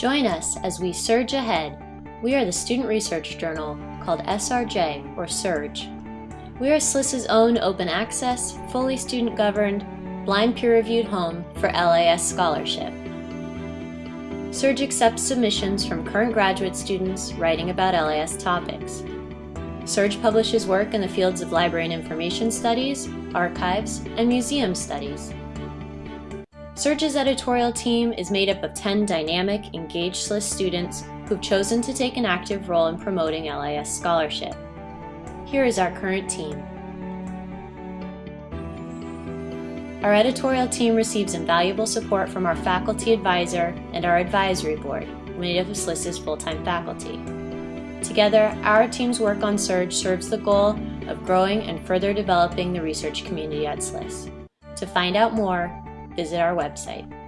Join us as we surge ahead. We are the student research journal called SRJ or Surge. We are SLIS's own open access, fully student governed, blind peer reviewed home for LIS scholarship. Surge accepts submissions from current graduate students writing about LIS topics. Surge publishes work in the fields of library and information studies, archives, and museum studies. Surge's editorial team is made up of 10 dynamic, engaged SLIS students who've chosen to take an active role in promoting LIS scholarship. Here is our current team. Our editorial team receives invaluable support from our faculty advisor and our advisory board, made up of SLIS's full-time faculty. Together, our team's work on Surge serves the goal of growing and further developing the research community at SLIS. To find out more, visit our website.